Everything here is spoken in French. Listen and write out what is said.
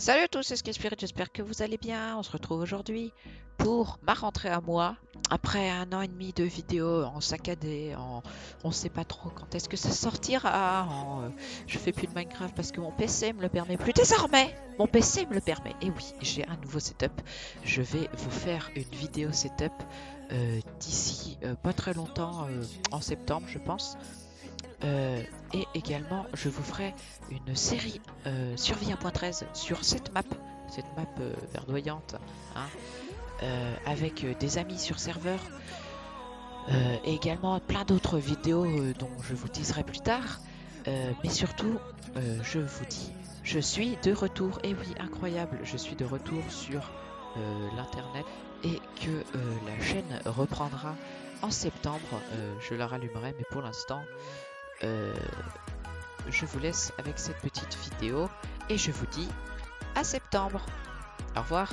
Salut à tous, c'est Spirit, j'espère que vous allez bien. On se retrouve aujourd'hui pour ma rentrée à moi. Après un an et demi de vidéos en saccadé, en... on sait pas trop quand est-ce que ça sortira. En... Euh, je fais plus de Minecraft parce que mon PC me le permet plus. Désormais, mon PC me le permet. Et oui, j'ai un nouveau setup. Je vais vous faire une vidéo setup euh, d'ici euh, pas très longtemps, en septembre je pense. Euh, et également, je vous ferai une série euh, Survie 1.13 sur cette map, cette map euh, verdoyante, hein, avec des amis sur serveur, et également plein d'autres vidéos dont je vous teaserai plus tard. mais surtout, je vous dis, je suis de retour, et oui, incroyable, je suis de retour sur l'internet et que la chaîne reprendra en septembre. je la rallumerai, mais pour l'instant, euh, je vous laisse avec cette petite vidéo et je vous dis à septembre. Au revoir.